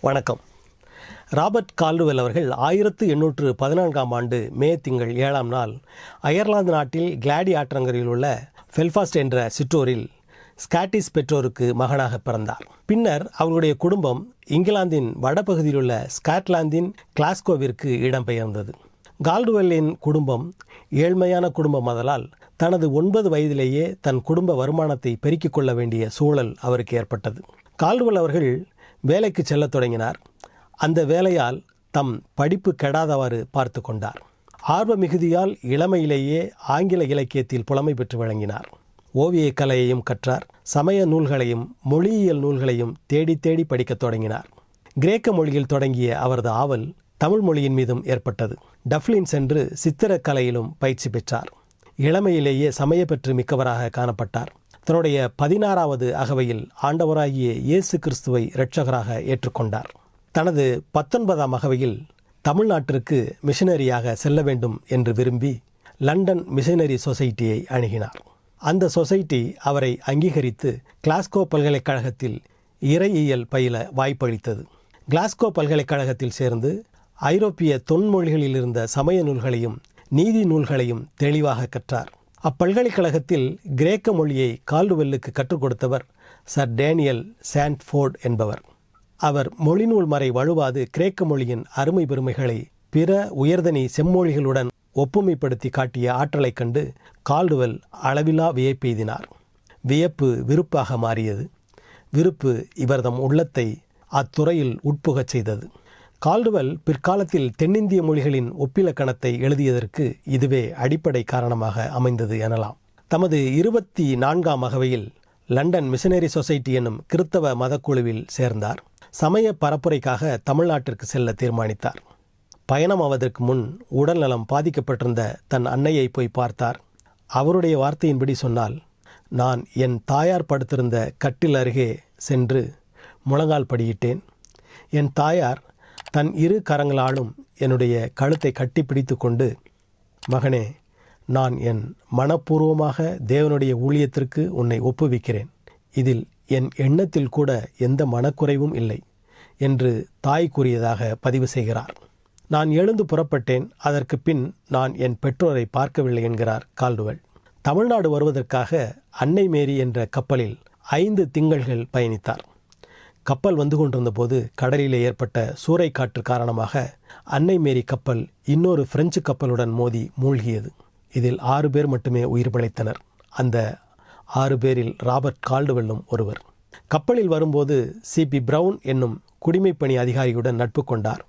வணக்கம். Robert Caldwell அவர்கள் ஆயிரத்து எண்ணூற்று பதினான்காம் ஆண்டு மே திங்கள் ஏழாம் நாள் அயர்லாந்து நாட்டில் கிளாடி ஆற்றங்கரையில் உள்ள ஃபெல்ஃபாஸ்ட் என்ற சிற்றோரில் ஸ்காட்டிஷ் பெற்றோருக்கு மகனாக பிறந்தார். பின்னர் அவருடைய குடும்பம் இங்கிலாந்தின் வடபகுதியில் உள்ள ஸ்காட்லாந்தின் கிளாஸ்கோவிற்கு இடம்பெயர்ந்தது. கால்டுவெல்லின் குடும்பம் ஏழ்மையான குடும்பம் ஆதலால் தனது ஒன்பது வயதிலேயே தன் குடும்ப வருமானத்தை பெருக்கிக் கொள்ள வேண்டிய சூழல் அவருக்கு ஏற்பட்டது. கால்டுவெல் அவர்கள் வேலைக்கு செல்லத் தொடங்கினார். அந்த வேலையால் தம் படிப்பு கெடாதவாறு பார்த்து கொண்டார். ஆர்வ மிகுதியால் இளமையிலேயே ஆங்கில இலக்கியத்தில் புலமை பெற்று வழங்கினார். ஓவியக் கலையையும் கற்றார். சமய நூல்களையும் மொழியியல் நூல்களையும் தேடி தேடி படிக்கத் தொடங்கினார். கிரேக்க மொழியில் தொடங்கிய அவரது ஆவல் தமிழ் மொழியின் மீதும் ஏற்பட்டது. டப்ளின் சென்று சித்திரக்கலையிலும் பயிற்சி பெற்றார். இளமையிலேயே சமய பெற்று மிக்கவராக காணப்பட்டார். தன்னுடைய பதினாறாவது அகவையில் ஆண்டவராகிய இயேசு கிறிஸ்துவை இரட்சகராக ஏற்றுக்கொண்டார். தனது பத்தொன்பதாம் அகவையில் தமிழ்நாட்டிற்கு மிஷனரியாக செல்ல வேண்டும் என்று விரும்பி லண்டன் மிஷனரி சொசைட்டியை அணுகினார். அந்த சொசைட்டி அவரை அங்கீகரித்து கிளாஸ்கோ பல்கலைக்கழகத்தில் இறையியல் பயில வாய்ப்பளித்தது. கிளாஸ்கோ பல்கலைக்கழகத்தில் சேர்ந்து ஐரோப்பிய தொன்மொழிகளில் இருந்த சமய நூல்களையும் நீதி நூல்களையும் தெளிவாக கற்றார். அப்பல்கலைக்கழகத்தில் கிரேக்க மொழியை கால்டுவெல்லுக்கு கற்றுக் கொடுத்தவர் சர் டேனியல் சாண்ட்ஃபோர்ட் என்பவர். அவர் மொழிநூல் மறை வழுவாது கிரேக்க மொழியின் அருமை பெருமைகளை பிற உயர்தனி செம்மொழிகளுடன் ஒப்புமைப்படுத்தி காட்டிய ஆற்றலைக் கண்டு கால்டுவெல் அளவிலா வியப்பெய்தினார் வியப்பு விருப்பாக மாறியது. விருப்பு இவர்தம் உள்ளத்தை அத்துறையில் உட்புகச் செய்தது. கால்டுவெல் பிற்காலத்தில் தென்னிந்திய மொழிகளின் ஒப்பிலக்கணத்தை எழுதியதற்கு இதுவே அடிப்படை காரணமாக அமைந்தது எனலாம். தமது இருபத்தி நான்காம் அகவையில் லண்டன் மிஷனரி சொசைட்டி என்னும் கிறித்தவ மதக்குழுவில் சேர்ந்தார். சமய பரப்புரைக்காக தமிழ்நாட்டிற்கு செல்ல தீர்மானித்தார். பயணம் ஆவதற்கு முன் உடல்நலம் பாதிக்கப்பட்டிருந்த தன் அன்னையை போய் பார்த்தார். அவருடைய வார்த்தையின்படி சொன்னால் நான் என் தாயார் படுத்திருந்த கட்டில் அருகே சென்று முழங்கால் படியிட்டேன். என் தாயார் தன் இரு கரங்களாலும் என்னுடைய கழுத்தை கட்டி பிடித்து கொண்டு மகனே நான் என் மனப்பூர்வமாக தேவனுடைய ஊழியத்திற்கு உன்னை ஒப்புவிக்கிறேன். இதில் என் எண்ணத்தில் கூட எந்த மனக்குறைவும் இல்லை என்று தாய் கூறியதாக பதிவு செய்கிறார். நான் எழுந்து புறப்பட்டேன். அதற்கு பின் நான் என் பெற்றோரை பார்க்கவில்லை என்கிறார் கால்டுவல் தமிழ்நாடு வருவதற்காக அன்னை மேரி என்ற கப்பலில் ஐந்து திங்கள்கள் பயணித்தார். கப்பல் வந்து கொண்டிருந்த போது கடலிலே ஏற்பட்ட சூறைக்காற்று காரணமாக அன்னை மேரி கப்பல் இன்னொரு பிரெஞ்சு கப்பலுடன் மோதி மூழ்கியது. இதில் ஆறு பேர் மட்டுமே உயிர் பிழைத்தனர். அந்த ஆறு பேரில் ராபர்ட் கால்டுவெல்லும் ஒருவர். கப்பலில் வரும்போது சிபி பிரவுன் என்னும் குடிமைப்பணி அதிகாரியுடன் நட்பு கொண்டார்.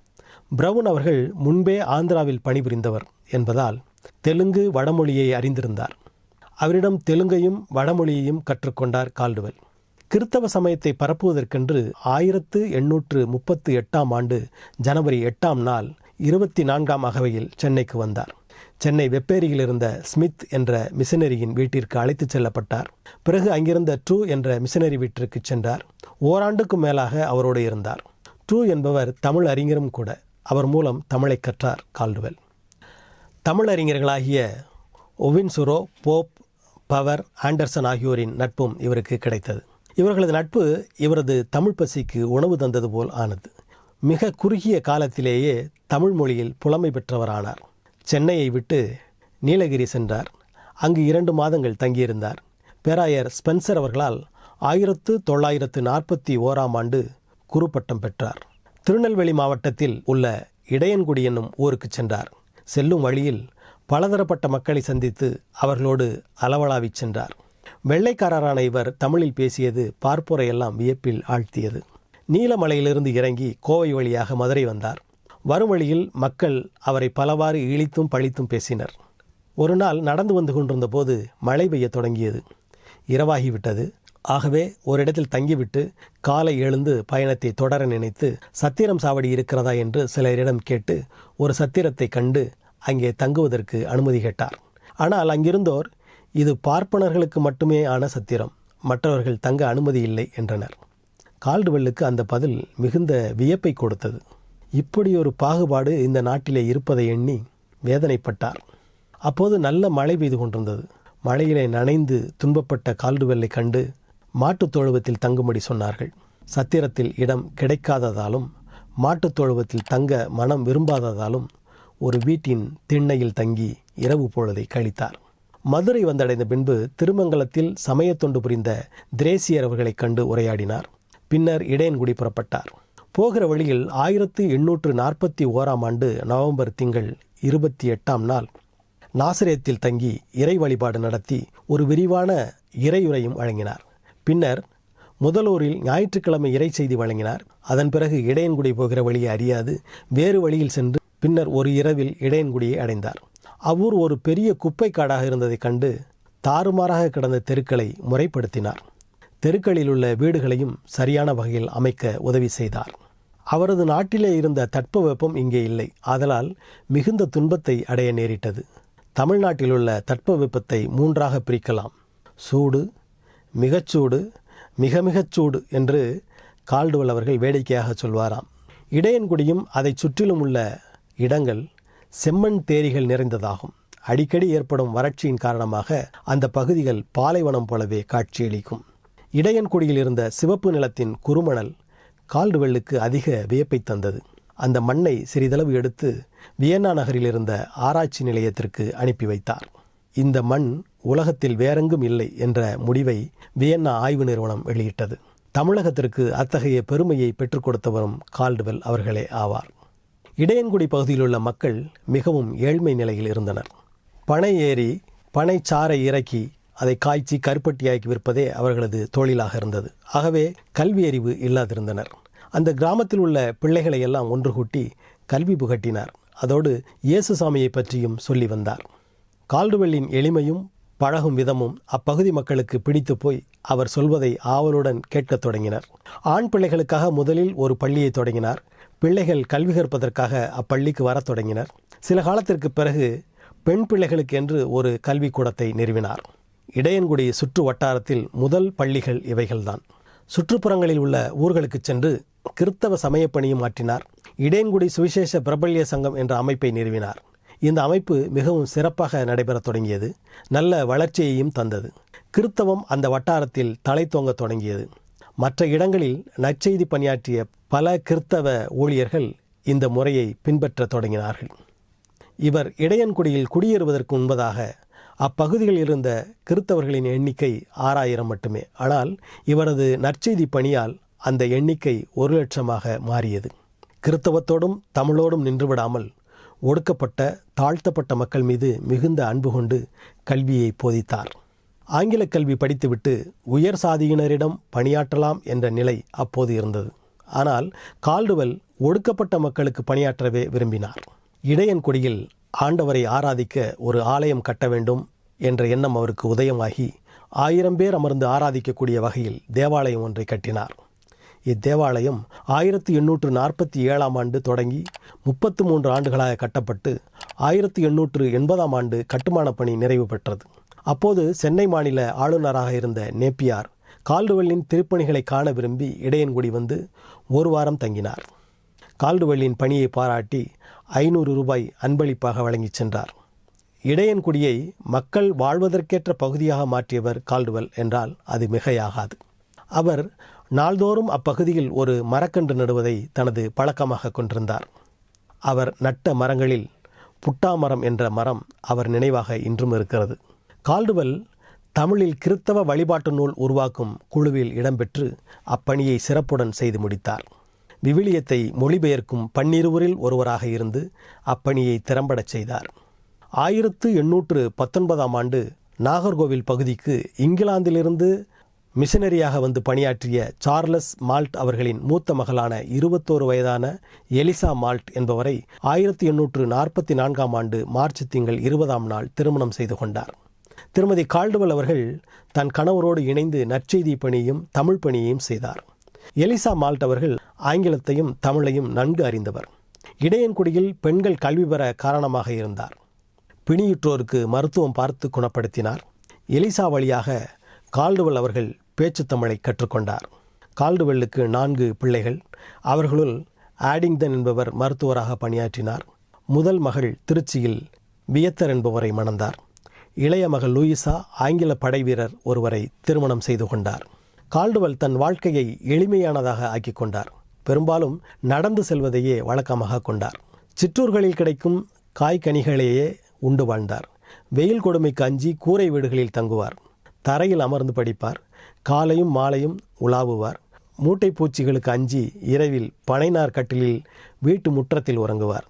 பிரவுன் அவர்கள் முன்பே ஆந்திராவில் பணிபுரிந்தவர் என்பதால் தெலுங்கு வடமொழியை அறிந்திருந்தார். அவரிடம் தெலுங்கையும் வடமொழியையும் கற்றுக்கொண்டார் கால்டுவெல். கிறித்தவ சமயத்தை பரப்புவதற்கென்று ஆயிரத்து எண்ணூற்று முப்பத்து எட்டாம் ஆண்டு ஜனவரி எட்டாம் நாள் இருபத்தி நான்காம் அகவையில் சென்னைக்கு வந்தார். சென்னை வெப்பேரியில் இருந்த ஸ்மித் என்ற மிஷனரியின் வீட்டிற்கு அழைத்துச் செல்லப்பட்டார். பிறகு அங்கிருந்த ட்ரூ என்ற மிஷனரி வீட்டிற்கு சென்றார். ஓராண்டுக்கும் மேலாக அவரோடு இருந்தார். ட்ரூ என்பவர் தமிழ் அறிஞரும் கூட. அவர் மூலம் தமிழை கற்றார் கால்டுவெல். தமிழறிஞர்களாகிய ஒவின்சுரோ போப் பவர் ஆண்டர்சன் ஆகியோரின் நட்பும் இவருக்கு கிடைத்தது. இவர்களது நட்பு இவரது தமிழ் பசிக்கு உணவு தந்தது போல் ஆனது. மிக குறுகிய காலத்திலேயே தமிழ் மொழியில் புலமை பெற்றவரானார். சென்னையை விட்டு நீலகிரி சென்றார். அங்கு இரண்டு மாதங்கள் தங்கியிருந்தார். பேராயர் ஸ்பென்சர் அவர்களால் ஆயிரத்து தொள்ளாயிரத்து நாற்பத்தி ஓராம் ஆண்டு குறுப்பட்டம் பெற்றார். திருநெல்வேலி மாவட்டத்தில் உள்ள இடையன்குடி என்னும் ஊருக்கு சென்றார். செல்லும் வழியில் பலதரப்பட்ட மக்களை சந்தித்து அவர்களோடு அளவலாவிச் சென்றார். வெள்ளைக்காரரான இவர் தமிழில் பேசியது பார்ப்போரையெல்லாம் வியப்பில் ஆழ்த்தியது. நீலமலையிலிருந்து இறங்கி கோவை வழியாக மதுரை வந்தார். வரும் வழியில் மக்கள் அவரை பலவாறு இழித்தும் பழித்தும் பேசினர். ஒரு நாள் நடந்து வந்து கொண்டிருந்த போது மழை பெய்யத் தொடங்கியது. இரவாகிவிட்டது ஆகவே ஒரு இடத்தில் தங்கிவிட்டு காலை எழுந்து பயணத்தை தொடர நினைத்து சத்திரம் சாவடி இருக்கிறதா என்று சிலரிடம் கேட்டு ஒரு சத்திரத்தை கண்டு அங்கே தங்குவதற்கு அனுமதி கேட்டார். ஆனால் அங்கிருந்தோர் இது பார்ப்பனர்களுக்கு மட்டுமே ஆன சத்திரம். மற்றவர்கள் தங்க அனுமதி இல்லை என்றனர். கால்டுவெல்லுக்கு அந்த பதில் மிகுந்த வியப்பை கொடுத்தது. இப்படி ஒரு பாகுபாடு இந்த நாட்டிலே இருப்பதை எண்ணி வேதனைப்பட்டார். அப்போது நல்ல மழை பெய்து கொண்டிருந்தது. மழையிலே நனைந்து துன்பப்பட்ட கால்டுவெல்லை கண்டு மாட்டுத் தொழுவத்தில் தங்கும்படி சொன்னார்கள். சத்திரத்தில் இடம் கிடைக்காததாலும் மாட்டுத் தொழுவத்தில் தங்க மனம் விரும்பாததாலும் ஒரு வீட்டின் திண்ணையில் தங்கி இரவு பொழுதை கழித்தார். மதுரை வந்தடைந்த பின்பு திருமங்கலத்தில் சமயத் தொண்டு புரிந்த திரேசியர் அவர்களைக் கண்டு உரையாடினார். பின்னர் இடையன்குடி புறப்பட்டார். போகிற வழியில் ஆயிரத்து எண்ணூற்று நாற்பத்தி ஓராம் ஆண்டு நவம்பர் திங்கள் இருபத்தி எட்டாம் நாள் நாசிரியத்தில் தங்கி இறை வழிபாடு நடத்தி ஒரு விரிவான இறையுரையும் வழங்கினார். பின்னர் முதலூரில் ஞாயிற்றுக்கிழமை இறை செய்தி வழங்கினார். அதன் பிறகு இடையன்குடி போகிற வழியை அறியாது வேறு வழியில் சென்று பின்னர் ஒரு இரவில் இடையன்குடியை அடைந்தார். அவ்வூர் ஒரு பெரிய குப்பை காடாக இருந்ததை கண்டு தாறுமாறாக கிடந்த தெருக்களை முறைப்படுத்தினார். தெருக்களில் உள்ள வீடுகளையும் சரியான வகையில் அமைக்க உதவி செய்தார். அவரது நாட்டிலே இருந்த தட்பவெப்பம் இங்கே இல்லை. ஆதலால் மிகுந்த துன்பத்தை அடைய நேரிட்டது. தமிழ்நாட்டில் உள்ள தட்பவெப்பத்தை மூன்றாக பிரிக்கலாம். சூடு மிகச்சூடு மிக மிகச்சூடு என்று கால்டுவல் அவர்கள் வேடிக்கையாக சொல்வாராம். இடையன்குடியும் அதைச் சுற்றிலும் உள்ள இடங்கள் செம்மண் தேரிகள் நிறைந்ததாகும். அடிக்கடி ஏற்படும் வறட்சியின் காரணமாக அந்த பகுதிகள் பாலைவனம் போலவே காட்சியளிக்கும். இடையன்குடியில் இருந்த சிவப்பு நிலத்தின் குறுமணல் கால்டுவெல்லுக்கு அதிக வியப்பை தந்தது. அந்த மண்ணை சிறிதளவு எடுத்து வியன்னா நகரில் இருந்த ஆராய்ச்சி நிலையத்திற்கு அனுப்பி வைத்தார். இந்த மண் உலகத்தில் வேறெங்கும் இல்லை என்ற முடிவை வியன்னா ஆய்வு நிறுவனம் வெளியிட்டது. தமிழகத்திற்கு அத்தகைய பெருமையை பெற்றுக் கொடுத்தவரும் கால்டுவெல் அவர்களே ஆவார். இடையன்குடி பகுதியில் உள்ள மக்கள் மிகவும் ஏழ்மை நிலையில் இருந்தனர். பனை ஏறி பனை சாறை இறக்கி அதை காய்ச்சி கருப்பட்டியாக்கி விற்பதே அவர்களது தொழிலாக இருந்தது. ஆகவே கல்வி அறிவு இல்லாதிருந்தனர். அந்த கிராமத்தில் உள்ள பிள்ளைகளை எல்லாம் ஒன்று கூட்டி கல்வி புகட்டினார். அதோடு இயேசுசாமியை பற்றியும் சொல்லி வந்தார். கால்டுவெல்லின் எளிமையும் பழகும் விதமும் அப்பகுதி மக்களுக்கு பிடித்து போய் அவர் சொல்வதை ஆவலுடன் கேட்கத் தொடங்கினர். ஆண் பிள்ளைகளுக்காக முதலில் ஒரு பள்ளியை தொடங்கினார். பிள்ளைகள் கல்வி கற்பதற்காக அப்பள்ளிக்கு வரத் தொடங்கினர். சில காலத்திற்கு பிறகு பெண் பிள்ளைகளுக்கு என்று ஒரு கல்விக்கூடத்தை நிறுவினார். இடையன்குடி சுற்று வட்டாரத்தில் முதல் பள்ளிகள் இவைகள்தான். சுற்றுப்புறங்களில் உள்ள ஊர்களுக்கு சென்று கிறித்தவ சமயப்பணியும் ஆற்றினார். இடையன்குடி சுவிசேஷ பிரபல்ய சங்கம் என்ற அமைப்பை நிறுவினார். இந்த அமைப்பு மிகவும் சிறப்பாக நடைபெறத் தொடங்கியது. நல்ல வளர்ச்சியையும் தந்தது. கிறித்தவம் அந்த வட்டாரத்தில் தலை தோங்க தொடங்கியது. மற்ற இடங்களில் நற்செய்தி பணியாற்றிய பல கிறித்தவ ஊழியர்கள் இந்த முறையை பின்பற்றத் தொடங்கினார்கள். இவர் இடையன்குடியில் குடியேறுவதற்கு முன்பதாக அப்பகுதியில் இருந்த கிறித்தவர்களின் எண்ணிக்கை ஆறாயிரம் மட்டுமே. ஆனால் இவரது நற்செய்தி பணியால் அந்த எண்ணிக்கை ஒரு லட்சமாக மாறியது. கிறித்தவத்தோடும் தமிழோடும் நின்றுவிடாமல் ஒடுக்கப்பட்ட தாழ்த்தப்பட்ட மக்கள் மீது மிகுந்த அன்பு கொண்டு கல்வியை போதித்தார். ஆங்கில கல்வி படித்துவிட்டு உயர் சாதியினரிடம் பணியாற்றலாம் என்ற நிலை அப்போது இருந்தது. ஆனால் கால்டுவெல் ஒடுக்கப்பட்ட மக்களுக்கு பணியாற்றவே விரும்பினார். இடையன்குடியில் ஆண்டவரை ஆராதிக்க ஒரு ஆலயம் கட்ட வேண்டும் என்ற எண்ணம் அவருக்கு உதயமாகி ஆயிரம் பேர் அமர்ந்து ஆராதிக்கக்கூடிய வகையில் தேவாலயம் ஒன்றை கட்டினார். இத்தேவாலயம் ஆயிரத்தி எண்ணூற்று நாற்பத்தி ஏழாம் ஆண்டு தொடங்கி முப்பத்து மூன்று ஆண்டுகளாக கட்டப்பட்டு ஆயிரத்தி எண்ணூற்று எண்பதாம் ஆண்டு கட்டுமானப் பணி நிறைவு பெற்றது. அப்போது சென்னை மாநில ஆளுநராக இருந்த நேப்பியார் கால்டுவெல்லின் திருப்பணிகளை காண விரும்பி இடையன்குடி வந்து ஒரு வாரம் தங்கினார். கால்டுவெல்லின் பணியை பாராட்டி ஐநூறு ரூபாய் அன்பளிப்பாக வழங்கிச் சென்றார். இடையன்குடியை மக்கள் வாழ்வதற்கேற்ற பகுதியாக மாற்றியவர் கால்டுவெல் என்றால் அது மிகையாகாது. அவர் நாள்தோறும் அப்பகுதியில் ஒரு மரக்கன்று நடுவதை தனது பழக்கமாக கொண்டிருந்தார். அவர் நட்ட மரங்களில் புட்டா மரம் என்ற மரம் அவர் நினைவாக இன்றும் இருக்கிறது. கால்டுவெல் தமிழில் கிறித்தவ வழிபாட்டு நூல் உருவாக்கும் குழுவில் இடம்பெற்று அப்பணியை சிறப்புடன் செய்து முடித்தார். விவிலியத்தை மொழிபெயர்க்கும் பன்னிருவரில் ஒருவராக இருந்து அப்பணியை திறம்படச் செய்தார். ஆயிரத்து எண்ணூற்று பத்தொன்பதாம் ஆண்டு நாகர்கோவில் பகுதிக்கு இங்கிலாந்திலிருந்து மிஷனரியாக வந்து பணியாற்றிய சார்லஸ் மால்ட் அவர்களின் மூத்த மகளான இருபத்தோரு வயதான எலிசா மால்ட் என்பவரை ஆயிரத்தி எண்ணூற்று நாற்பத்தி நான்காம் ஆண்டு மார்ச் திங்கள் இருபதாம் நாள் திருமணம் செய்து கொண்டார். திருமதி கால்டுவல் அவர்கள் தன் கணவரோடு இணைந்து நற்செய்தி பணியையும் தமிழ் பணியையும் செய்தார். எலிசா மால்ட் அவர்கள் ஆங்கிலத்தையும் தமிழையும் நன்கு அறிந்தவர். இடையன்குடியில் பெண்கள் கல்வி பெற காரணமாக இருந்தார். பிணியுற்றோருக்கு மருத்துவம் பார்த்து குணப்படுத்தினார். எலிசா வழியாக கால்டுவெல் அவர்கள் பேச்சு தமிழை கற்றுக்கொண்டார். கால்டுவெல்லுக்கு நான்கு பிள்ளைகள். அவர்களுள் ஆடிங்டன் என்பவர் மருத்துவராக பணியாற்றினார். முதல் மகள் திருச்சியில் வியத்தர் என்பவரை மணந்தார். இளைய மகள் லூயிசா ஆங்கில படை வீரர் ஒருவரை திருமணம் செய்து கொண்டார். கால்டுவல் தன் வாழ்க்கையை எளிமையானதாக ஆக்கிக் கொண்டார். பெரும்பாலும் நடந்து செல்வதையே வழக்கமாக கொண்டார். சிற்றூர்களில் கிடைக்கும் காய்கனிகளையே உண்டு வாழ்ந்தார். வெயில் கொடுமைக்கு அஞ்சி கூரை வீடுகளில் தங்குவார். தரையில் அமர்ந்து படிப்பார். காலையும் மாலையும் உலாவுவார். மூட்டை பூச்சிகளுக்கு அஞ்சி இரவில் பனைநார் கட்டிலில் வீட்டு முற்றத்தில் உறங்குவார்.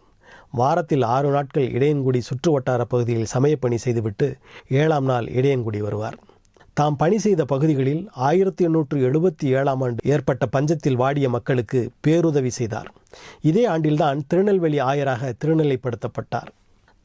வாரத்தில் ஆறு நாட்கள் இடையன்குடி சுற்று வட்டார பகுதியில் சமயப்பணி செய்துவிட்டு ஏழாம் நாள் இடையன்குடி வருவார். தாம் பணி செய்த பகுதிகளில் ஆயிரத்தி எண்ணூற்று எழுபத்தி ஏழாம் ஆண்டு ஏற்பட்ட பஞ்சத்தில் வாடிய மக்களுக்கு பேருதவி செய்தார். இதே ஆண்டில்தான் திருநெல்வேலி ஆயராக திருநிலைப்படுத்தப்பட்டார்.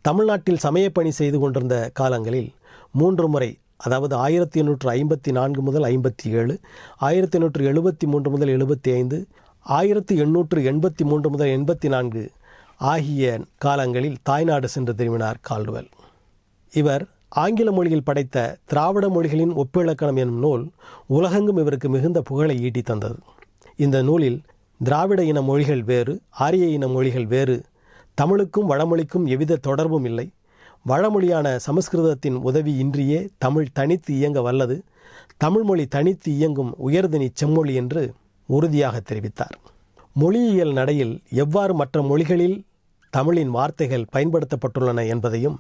தமிழ்நாட்டில் சமயப்பணி செய்து கொண்டிருந்த காலங்களில் மூன்று முறை அதாவது ஆயிரத்தி எண்ணூற்று ஐம்பத்தி நான்கு முதல் ஐம்பத்தி ஏழு ஆயிரத்தி எண்ணூற்று எழுபத்தி மூன்று முதல் எழுபத்தி ஐந்து ஆயிரத்தி எண்ணூற்று எண்பத்தி மூன்று முதல் எண்பத்தி நான்கு ஆகிய காலங்களில் தாய்நாடு சென்று திரும்பினார் கால்டுவெல் இவர் ஆங்கில மொழியில் படைத்த திராவிட மொழிகளின் ஒப்பிலக்கணம் எனும் நூல் உலகெங்கும் இவருக்கு மிகுந்த புகழை ஈட்டி தந்தது. இந்த நூலில் திராவிட இன மொழிகள் வேறு ஆரிய இன மொழிகள் வேறு தமிழுக்கும் வடமொழிக்கும் எவ்வித தொடர்பும் இல்லை. வடமொழியான சமஸ்கிருதத்தின் உதவி இன்றியே தமிழ் தனித்து இயங்க வல்லது. தமிழ்மொழி தனித்து இயங்கும் உயர்தனி செம்மொழி என்று உறுதியாக தெரிவித்தார். மொழியியல் நடையில் எவ்வாறு மற்ற மொழிகளில் தமிழின் வார்த்தைகள் பயன்படுத்தப்பட்டுள்ளன என்பதையும்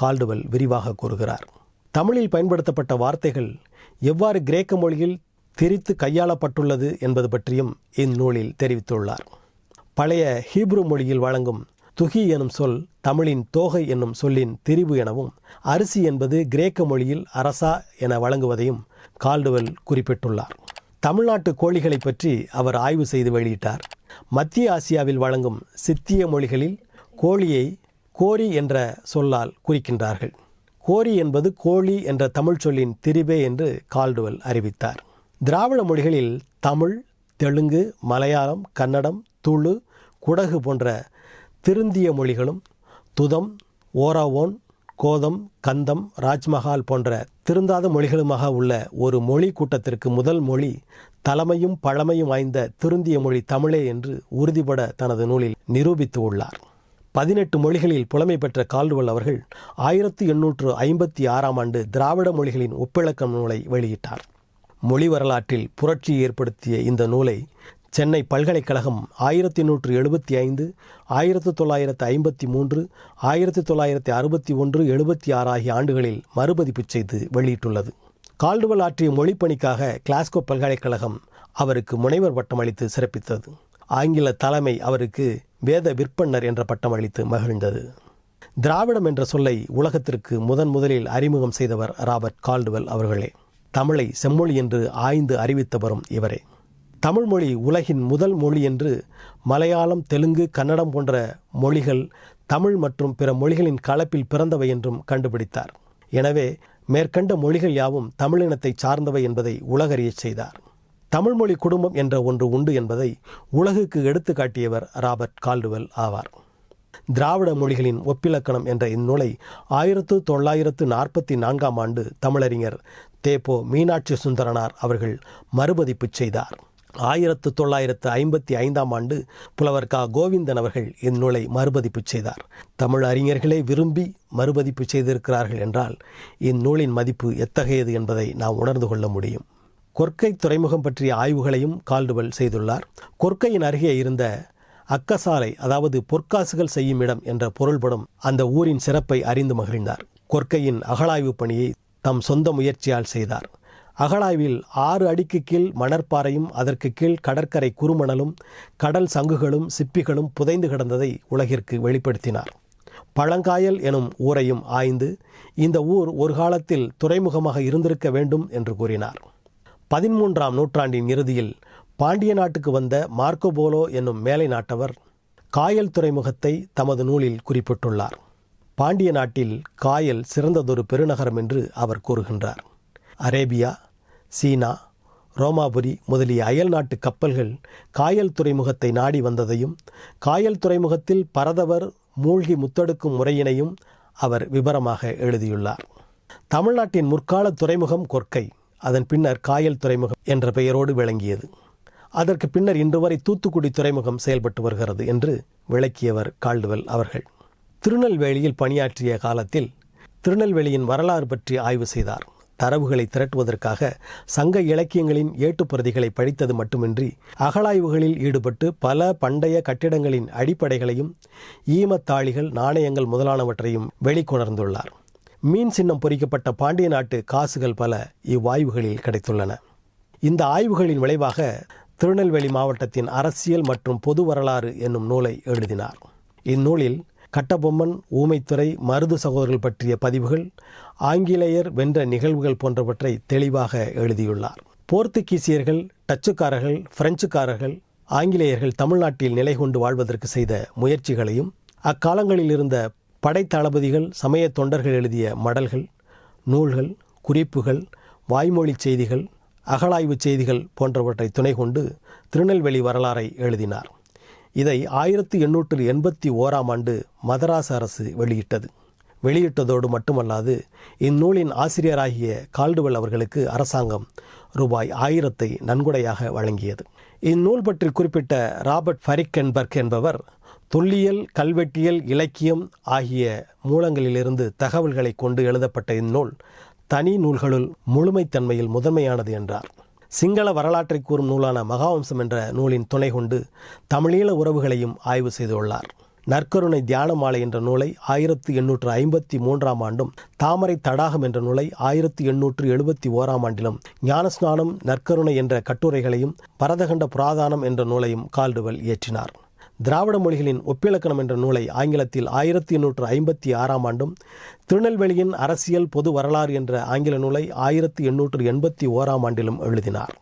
கால்டுவெல் விரிவாக கூறுகிறார். தமிழில் பயன்படுத்தப்பட்ட வார்த்தைகள் எவ்வாறு கிரேக்க மொழியில் திரித்து கையாளப்பட்டுள்ளது என்பது பற்றியும் இந்நூலில் தெரிவித்துள்ளார். பழைய ஹீப்ரு மொழியில் வழங்கும் துகி எனும் சொல் தமிழின் தோகை என்னும் சொல்லின் திரிவு எனவும் அரிசி என்பது கிரேக்க மொழியில் அரசா என வழங்குவதையும் கால்டுவெல் குறிப்பிட்டுள்ளார். தமிழ்நாட்டு கோழிகளை பற்றி அவர் ஆய்வு செய்து வெளியிட்டார். மத்திய ஆசியாவில் வழங்கும் சித்திய மொழிகளில் கோழியை கோரி என்ற சொல்லால் குறிக்கின்றார்கள். கோரி என்பது கோழி என்ற தமிழ் சொல்லின் திரிபே என்று கால்டுவல் அறிவித்தார். திராவிட மொழிகளில் தமிழ் தெலுங்கு மலையாளம் கன்னடம் துளு குடகு போன்ற திருந்திய மொழிகளும் துதம் ஓராவோன் கோதம் கந்தம் ராஜ்மஹால் போன்ற திருந்தாத மொழிகளுமாக உள்ள ஒரு மொழி கூட்டத்திற்கு முதல் மொழி தலைமையும் பழமையும் வாய்ந்த திருந்திய மொழி தமிழே என்று உறுதிபட தனது நூலில் நிரூபித்து உள்ளார். பதினெட்டு மொழிகளில் புலமை பெற்ற கால்டுவல் அவர்கள் ஆயிரத்தி எண்ணூற்று ஐம்பத்தி ஆறாம் ஆண்டு திராவிட மொழிகளின் ஒப்பிழக்கம் நூலை வெளியிட்டார். மொழி வரலாற்றில் புரட்சி ஏற்படுத்திய இந்த நூலை சென்னை பல்கலைக்கழகம் ஆயிரத்தி நூற்று எழுபத்தி ஐந்து ஆயிரத்தி தொள்ளாயிரத்து ஐம்பத்தி மூன்று ஆயிரத்தி தொள்ளாயிரத்தி அறுபத்தி ஒன்று எழுபத்தி ஆறு ஆகிய ஆண்டுகளில் மறுபதிப்பு செய்து வெளியிட்டுள்ளது. கால்டுவல் ஆற்றிய மொழிப்பணிக்காக கிளாஸ்கோ பல்கலைக்கழகம் அவருக்கு முனைவர் பட்டம் அளித்து சிறப்பித்தது. ஆங்கில தலைமை அவருக்கு வேத விற்பன்னர் என்ற பட்டம் அளித்து மகிழ்ந்தது. திராவிடம் என்ற சொல்லை உலகத்திற்கு முதன் முதலில் அறிமுகம் செய்தவர் ராபர்ட் கால்டுவெல் அவர்களே. தமிழை செம்மொழி என்று ஆய்ந்து அறிவித்தவரும் இவரே. தமிழ்மொழி உலகின் முதல் மொழி என்று மலையாளம் தெலுங்கு கன்னடம் போன்ற மொழிகள் தமிழ் மற்றும் பிற மொழிகளின் கலப்பில் பிறந்தவை என்றும் கண்டுபிடித்தார். எனவே மேற்கண்ட மொழிகள் யாவும் தமிழினத்தை சார்ந்தவை என்பதை உலகறியச் செய்தார். தமிழ்மொழி குடும்பம் என்ற ஒன்று உண்டு என்பதை உலகுக்கு எடுத்து காட்டியவர் ராபர்ட் கால்டுவெல் ஆவார். திராவிட மொழிகளின் ஒப்பிலக்கணம் என்ற இந்நூலை ஆயிரத்து தொள்ளாயிரத்து நாற்பத்தி நான்காம் ஆண்டு தமிழறிஞர் தேப்போ மீனாட்சி சுந்தரனார் அவர்கள் மறுபதிப்பு செய்தார். ஆயிரத்து தொள்ளாயிரத்து ஐம்பத்தி ஐந்தாம் ஆண்டு புலவர் கா. கோவிந்தன் அவர்கள் இந்நூலை மறுபதிப்பு செய்தார். தமிழ் அறிஞர்களே விரும்பி மறுபதிப்பு செய்திருக்கிறார்கள் என்றால் இந்நூலின் மதிப்பு எத்தகையது என்பதை நாம் உணர்ந்து கொள்ள முடியும். கொர்க்கை துறைமுகம் பற்றிய ஆய்வுகளையும் கால்டுவல் செய்துள்ளார். கொர்க்கையின் அருகே இருந்த அக்கசாலை அதாவது பொற்காசுகள் செய்யும் இடம் என்ற பொருள்படும் அந்த ஊரின் சிறப்பை அறிந்து மகிழ்ந்தார். கொர்க்கையின் அகழாய்வு பணியை தம் சொந்த முயற்சியால் செய்தார். அகழாய்வில் ஆறு அடிக்கு கீழ் மணற்பாறையும் அதற்கு கீழ் கடற்கரை குறுமணலும் கடல் சங்குகளும் சிப்பிகளும் புதைந்து கிடந்ததை உலகிற்கு வெளிப்படுத்தினார். பழங்காயல் எனும் ஊரையும் ஆய்ந்து இந்த ஊர் ஒரு காலத்தில் துறைமுகமாக இருந்திருக்க வேண்டும் என்று கூறினார். பதிமூன்றாம் நூற்றாண்டின் இறுதியில் பாண்டிய நாட்டுக்கு வந்த மார்க்கோபோலோ என்னும் மேலை நாட்டவர் காயல் துறைமுகத்தை தமது நூலில் குறிப்பிட்டுள்ளார். பாண்டிய நாட்டில் காயல் சிறந்ததொரு பெருநகரம் என்று அவர் கூறுகின்றார். அரேபியா சீனா ரோமாபுரி முதலிய அயல் நாட்டு கப்பல்கள் காயல் துறைமுகத்தை நாடி வந்ததையும் காயல் துறைமுகத்தில் பரதவர் மூழ்கி முத்தெடுக்கும் முறையினையும் அவர் விபரமாக எழுதியுள்ளார். தமிழ்நாட்டின் முற்கால துறைமுகம் கொற்கை அதன் பின்னர் காயல் துறைமுகம் என்ற பெயரோடு விளங்கியது. அதற்கு பின்னர் இன்று வரை தூத்துக்குடி துறைமுகம் செயல்பட்டு வருகிறது என்று விளக்கியவர் கால்டுவெல் அவர்கள். திருநெல்வேலியில் பணியாற்றிய காலத்தில் திருநெல்வேலியின் வரலாறு பற்றி ஆய்வு செய்தார். தரவுகளை திரட்டுவதற்காக சங்க இலக்கியங்களின் ஏட்டுப்பிரதிகளை படித்தது மட்டுமின்றி அகழாய்வுகளில் ஈடுபட்டு பல பண்டைய கட்டிடங்களின் அடிப்படைகளையும் ஈமத்தாளிகள் நாணயங்கள் முதலானவற்றையும் வெளிக்கொணர்ந்துள்ளார். மீன் சின்னம் பொறிக்கப்பட்ட பாண்டிய நாட்டு காசுகள் பல இவ்வாய்வுகளில் கிடைத்துள்ளன. இந்த ஆய்வுகளின் விளைவாக திருநெல்வேலி மாவட்டத்தின் அரசியல் மற்றும் பொது வரலாறு என்னும் நூலை எழுதினார். இந்நூலில் கட்டபொம்மன் ஊமைத்துறை மருது சகோதரர்கள் பற்றிய பதிவுகள் ஆங்கிலேயர் வென்ற நிகழ்வுகள் போன்றவற்றை தெளிவாக எழுதியுள்ளார். போர்த்துகீசியர்கள் டச்சுக்காரர்கள் பிரெஞ்சுக்காரர்கள் ஆங்கிலேயர்கள் தமிழ்நாட்டில் நிலை கொண்டு வாழ்வதற்கு செய்த முயற்சிகளையும் அக்காலங்களில் இருந்த படைத்தளபதிகள் சமய தொண்டர்கள் எழுதிய மடல்கள் நூல்கள் குறிப்புகள் வாய்மொழி செய்திகள் அகழாய்வு செய்திகள் போன்றவற்றை துணை கொண்டு திருநெல்வேலி வரலாறை எழுதினார். இதை ஆயிரத்தி எண்ணூற்று எண்பத்தி ஓராம் ஆண்டு மதராஸ் அரசு வெளியிட்டது. வெளியிட்டதோடு மட்டுமல்லாது இந்நூலின் ஆசிரியராகிய கால்டுவெல் அவர்களுக்கு அரசாங்கம் ரூபாய் ஆயிரத்தை நன்கொடையாக வழங்கியது. இந்நூல் பற்றி குறிப்பிட்ட ராபர்ட் ஃபரிக்கன்பர்க் என்பவர் தொல்லியல் கல்வெட்டியல் இலக்கியம் ஆகிய மூலங்களிலிருந்து தகவல்களை கொண்டு எழுதப்பட்ட இந்நூல் தனி நூல்களுள் முழுமைத்தன்மையில் முதன்மையானது என்றார். சிங்கள வரலாற்றை கூறும் நூலான மகாவம்சம் என்ற நூலின் துணை கொண்டு தமிழீழ உறவுகளையும் ஆய்வு செய்துள்ளார். நற்கருணை தியான மாலை என்ற நூலை ஆயிரத்தி எண்ணூற்று ஐம்பத்தி மூன்றாம் ஆண்டும் தாமரை தடாகம் என்ற நூலை ஆயிரத்தி எண்ணூற்று எழுபத்தி ஓராம் ஆண்டிலும் ஞானஸ்நானம் நற்கருணை என்ற கட்டுரைகளையும் பரதகண்ட புராதானம் என்ற நூலையும் கால்டுவல் இயற்றினார் திராவிட மொழிகளின் ஒப்பிலக்கணம் என்ற நூலை ஆங்கிலத்தில் ஆயிரத்தி எண்ணூற்று ஐம்பத்தி ஆறாம் ஆண்டும் திருநெல்வேலியின் அரசியல் பொது வரலாறு என்ற ஆங்கில நூலை ஆயிரத்தி எண்ணூற்று எண்பத்தி ஓராம் ஆண்டிலும் எழுதினார்.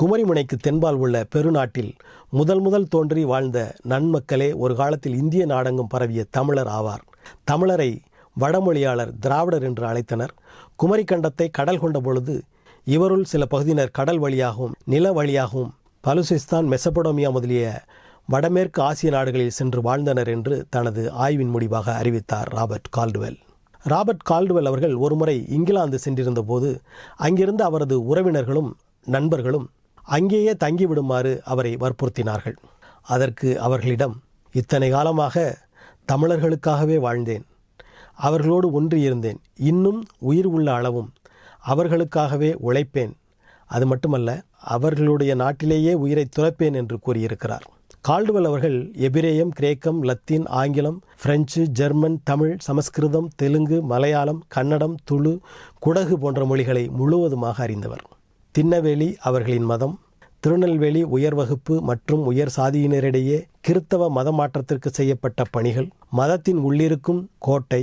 குமரிமுனைக்கு தென்பால் உள்ள பெருநாட்டில் முதல் முதல் தோன்றி வாழ்ந்த நன்மக்களே ஒரு காலத்தில் இந்திய நாடெங்கும் பரவிய தமிழர் ஆவார். தமிழரை வடமொழியாளர் திராவிடர் என்று அழைத்தனர். குமரி கண்டத்தை கடல் கொண்ட பொழுது இவருள் சில பகுதியினர் கடல் வழியாகவும் நில வழியாகவும் பலுசிஸ்தான் மெசபடோமியா முதலிய வடமேற்கு ஆசிய நாடுகளில் சென்று வாழ்ந்தனர் என்று தனது ஆய்வின் முடிவாக அறிவித்தார் ராபர்ட் கால்டுவெல். ராபர்ட் கால்டுவெல் அவர்கள் ஒருமுறை இங்கிலாந்து சென்றிருந்த போது அங்கிருந்த அவரது உறவினர்களும் நண்பர்களும் அங்கேயே தங்கிவிடுமாறு அவரை வற்புறுத்தினார்கள். அதற்கு அவர்களிடம் இத்தனை காலமாக தமிழர்களுக்காகவே வாழ்ந்தேன். அவர்களோடு ஒன்றியிருந்தேன். இன்னும் உயிர் உள்ள அளவும் அவர்களுக்காகவே உழைப்பேன். அது மட்டுமல்ல அவர்களுடைய நாட்டிலேயே உயிரை துறப்பேன் என்று கூறியிருக்கிறார். கால்டுவெல் அவர்கள் எபிரேயம் கிரேக்கம் லத்தீன் ஆங்கிலம் பிரெஞ்சு ஜெர்மன் தமிழ் சமஸ்கிருதம் தெலுங்கு மலையாளம் கன்னடம் துளு குடகு போன்ற மொழிகளை முழுவதுமாக அறிந்தவர். திண்ணவேலி அவர்களின் மதம் திருநெல்வேலி உயர் வகுப்பு மற்றும் உயர் சாதியினரிடையே கிறித்தவ மத மாற்றத்திற்கு செய்யப்பட்ட பணிகள் மதத்தின் உள்ளிருக்கும் கோட்டை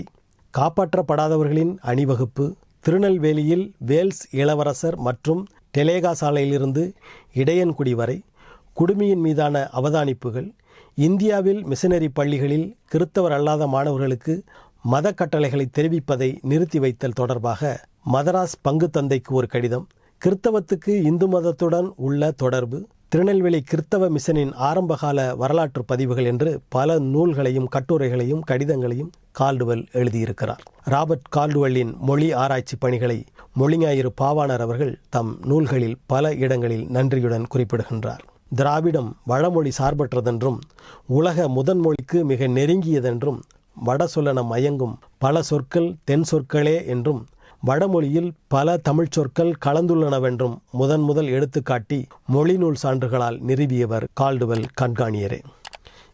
காப்பாற்றப்படாதவர்களின் அணிவகுப்பு திருநெல்வேலியில் வேல்ஸ் இளவரசர் மற்றும் டெலேகா சாலையிலிருந்து இடையன்குடி வரை குடுமியின் மீதான அவதானிப்புகள் இந்தியாவில் மிஷனரி பள்ளிகளில் கிறித்தவர் அல்லாத மாணவர்களுக்கு மத கட்டளைகளை தெரிவிப்பதை நிறுத்தி வைத்தல் தொடர்பாக மதராஸ் பங்கு தந்தைக்கு ஒரு கடிதம். கிறித்தவத்துக்கு இந்து மதத்துடன் உள்ள தொடர்பு திருநெல்வேலி கிறித்தவ மிஷனின் ஆரம்பகால வரலாற்று பதிவுகள் என்று பல நூல்களையும் கட்டுரைகளையும் கடிதங்களையும் கால்டுவெல் எழுதியிருக்கிறார். ராபர்ட் கால்டுவெல்லின் மொழி ஆராய்ச்சி பணிகளை மொழிஞாயிறு பாவாணர் அவர்கள் தம் நூல்களில் பல இடங்களில் நன்றியுடன் குறிப்பிடுகின்றார். திராவிடம் வடமொழி சார்பற்றதென்றும் உலக முதன்மொழிக்கு மிக நெருங்கியதென்றும் வட சொல்லன மயங்கும் பல சொற்கள் தென் சொற்களே என்றும் வடமொழியில் பல தமிழ்ச் சொற்கள் கலந்துள்ளனவென்றும் முதன் முதல் எடுத்துக்காட்டி மொழிநூல் சான்றுகளால் நிறுவியவர் கால்டுவெல் கண்காணியரே.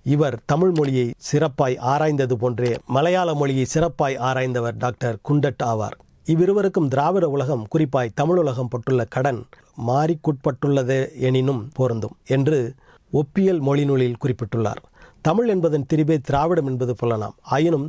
இவர் தமிழ் மொழியை சிறப்பாய் ஆராய்ந்தது போன்றே மலையாள மொழியை சிறப்பாய் ஆராய்ந்தவர் டாக்டர் குண்டட் ஆவார். இவ்விருவருக்கும் திராவிட உலகம் குறிப்பாய் தமிழ் உலகம் பட்டுள்ள கடன் மாறிக்குட்பட்டுள்ளது எனினும் பொருந்தும் என்று ஒப்பியல் மொழிநூலில் குறிப்பிட்டுள்ளார். தமிழ் என்பதன் திரிபே திராவிடம் என்பது சொல்லலாம் ஆயினும்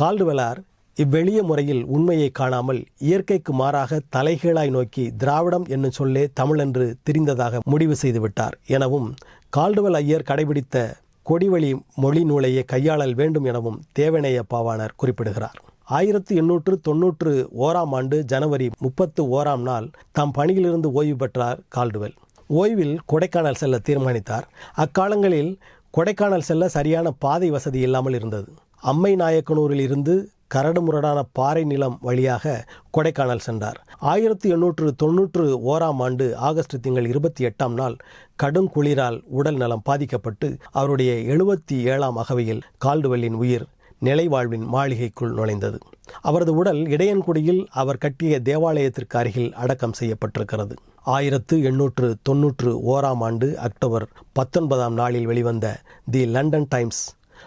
கால்டுவெலார் இவ்வெளிய முறையில் உண்மையை காணாமல் இயற்கைக்கு மாறாக தலைகீழாய் நோக்கி திராவிடம் என்னும் சொல்லே தமிழென்று தெரிந்ததாக முடிவு செய்துவிட்டார். எனவும் கால்டுவெல் ஐயர் கடைபிடித்த கொடிவழி மொழி நூலையே கையாளல் வேண்டும் எனவும் தேவனேய பாவாணர் குறிப்பிடுகிறார். ஆயிரத்தி எண்ணூற்று தொன்னூற்று ஓராம் ஆண்டு ஜனவரி முப்பத்து ஓராம் நாள் தம் பணியிலிருந்து ஓய்வு பெற்றார் கால்டுவெல். ஓய்வில் கொடைக்கானல் செல்ல தீர்மானித்தார். அக்காலங்களில் கொடைக்கானல் செல்ல சரியான பாதை வசதி இல்லாமல் இருந்தது. அம்மை நாயக்கனூரில் இருந்து கரடுமுரடான பாறை நிலம் வழியாக கொடைக்கானல் சென்றார். ஆயிரத்தி எண்ணூற்று தொன்னூற்று ஓராம் ஆண்டு ஆகஸ்ட் திங்கள் இருபத்தி எட்டாம் நாள் கடும் குளிரால் உடல் நலம் பாதிக்கப்பட்டு அவருடைய எழுபத்தி ஏழாம் அகவையில் கால்டுவெல்லின் உயிர் நிலைவாழ்வின் மாளிகைக்குள் நுழைந்தது. அவரது உடல் இடையன்குடியில் அவர் கட்டிய தேவாலயத்திற்கு அருகில் அடக்கம் செய்யப்பட்டிருக்கிறது. ஆயிரத்து எண்ணூற்று தொன்னூற்று ஓராம் ஆண்டு அக்டோபர் பத்தொன்பதாம் நாளில் வெளிவந்த தி லண்டன் டைம்ஸ்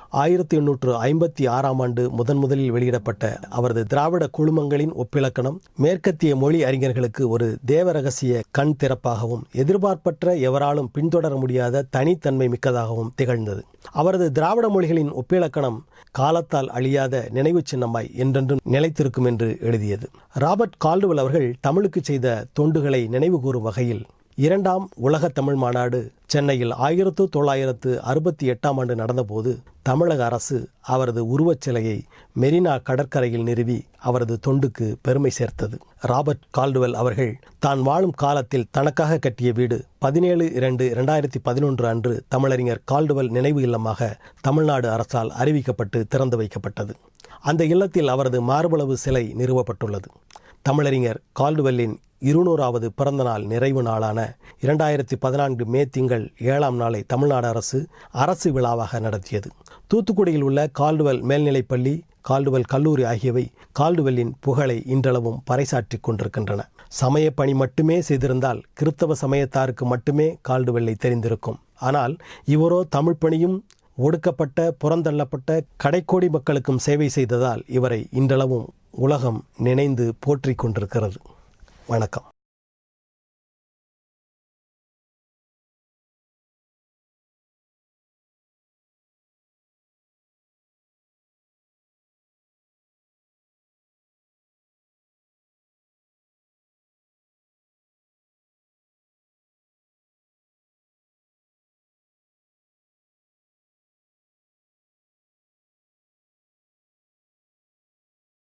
ஆயிரத்தி எண்ணூற்று ஐம்பத்தி ஆறாம் ஆண்டு முதன் முதலில் வெளியிடப்பட்ட அவரது திராவிட குழுமங்களின் ஒப்பிலக்கணம் மேற்கத்திய மொழி அறிஞர்களுக்கு ஒரு தேவ ரகசிய கண் திறப்பாகவும் எதிர்பார்ப்பற்ற எவராலும் பின்தொடர முடியாத தனித்தன்மை மிக்கதாகவும் திகழ்ந்தது. அவரது திராவிட மொழிகளின் ஒப்பிலக்கணம் காலத்தால் அழியாத நினைவு சின்னமாய் என்றென்றும் நிலைத்திருக்கும் என்று எழுதியது. ராபர்ட் கால்டுவல் அவர்கள் தமிழுக்கு செய்த தொண்டுகளை நினைவு கூறும் வகையில் இரண்டாம் உலக தமிழ் மாநாடு சென்னையில் ஆயிரத்து தொள்ளாயிரத்து அறுபத்தி எட்டாம் ஆண்டு நடந்தபோது தமிழக அரசு அவரது உருவச் சிலையை மெரினா கடற்கரையில் நிறுவி அவரது தொண்டுக்கு பெருமை சேர்த்தது. ராபர்ட் கால்டுவெல் அவர்கள் தான் வாழும் காலத்தில் தனக்காக கட்டிய வீடு பதினேழு இரண்டு இரண்டாயிரத்தி பதினொன்று அன்று தமிழறிஞர் கால்டுவெல் நினைவு இல்லமாக தமிழ்நாடு அரசால் அறிவிக்கப்பட்டு திறந்து வைக்கப்பட்டது. அந்த இல்லத்தில் அவரது மார்பளவு சிலை நிறுவப்பட்டுள்ளது. தமிழறிஞர் கால்டுவெல்லின் இருநூறாவது பிறந்த நாள் நிறைவு நாளான இரண்டாயிரத்தி பதினான்கு மே திங்கள் ஏழாம் நாளை தமிழ்நாடு அரசு அரசு விழாவாக நடத்தியது. தூத்துக்குடியில் உள்ள கால்டுவெல் மேல்நிலைப்பள்ளி கால்டுவெல் கல்லூரி ஆகியவை கால்டுவெல்லின் புகழை இன்றளவும் பறைசாற்றி கொண்டிருக்கின்றன. சமய பணி மட்டுமே செய்திருந்தால் கிறித்தவ சமயத்தாருக்கு மட்டுமே கால்டுவெல்லை தெரிந்திருக்கும். ஆனால் இவரோ தமிழ் பணியும் ஒடுக்கப்பட்ட புறந்தள்ளப்பட்ட கடைக்கோடி மக்களுக்கும் சேவை செய்ததால் இவரை இன்றளவும் உலகம் நினைந்து போற்றிக் கொண்டிருக்கிறது. வணக்கம்.